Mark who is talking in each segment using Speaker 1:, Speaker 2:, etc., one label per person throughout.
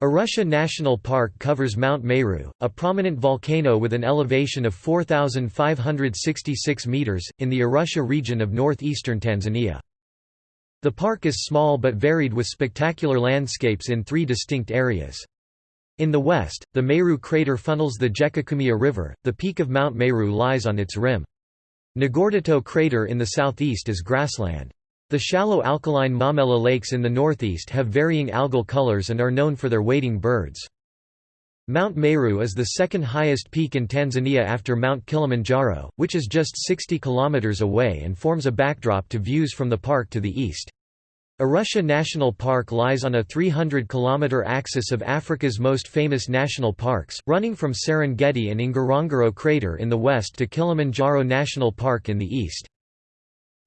Speaker 1: Arusha National Park covers Mount Meru, a prominent volcano with an elevation of 4,566 metres, in the Arusha region of northeastern Tanzania. The park is small but varied with spectacular landscapes in three distinct areas. In the west, the Meru crater funnels the Jekukumia River, the peak of Mount Meru lies on its rim. Ngurdoto crater in the southeast is grassland. The shallow alkaline Momella lakes in the northeast have varying algal colors and are known for their wading birds. Mount Meru is the second highest peak in Tanzania after Mount Kilimanjaro, which is just 60 kilometers away and forms a backdrop to views from the park to the east. Arusha National Park lies on a 300-kilometre axis of Africa's most famous national parks, running from Serengeti and Ngorongoro Crater in the west to Kilimanjaro National Park in the east.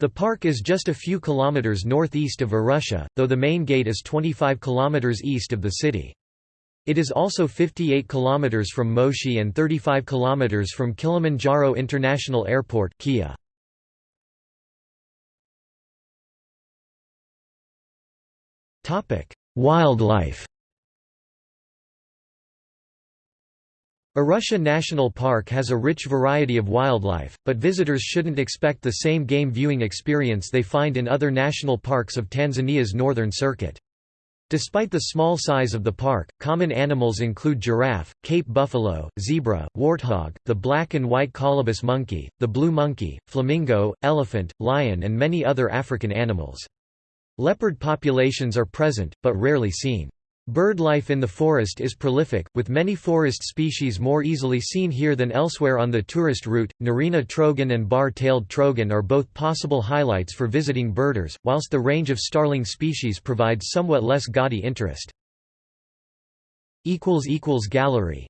Speaker 1: The park is just a few kilometers northeast of Arusha, though the main gate is 25 kilometers east of the city. It is also 58 kilometers from Moshi and 35 kilometers from Kilimanjaro International Airport Kia. Wildlife Arusha National Park has a rich variety of wildlife, but visitors shouldn't expect the same game viewing experience they find in other national parks of Tanzania's northern circuit. Despite the small size of the park, common animals include giraffe, Cape buffalo, zebra, warthog, the black and white colobus monkey, the blue monkey, flamingo, elephant, lion and many other African animals. Leopard populations are present, but rarely seen. Bird life in the forest is prolific, with many forest species more easily seen here than elsewhere on the tourist route. Narina trogon and bar-tailed trogon are both possible highlights for visiting birders, whilst the range of starling species provides somewhat less gaudy interest. Gallery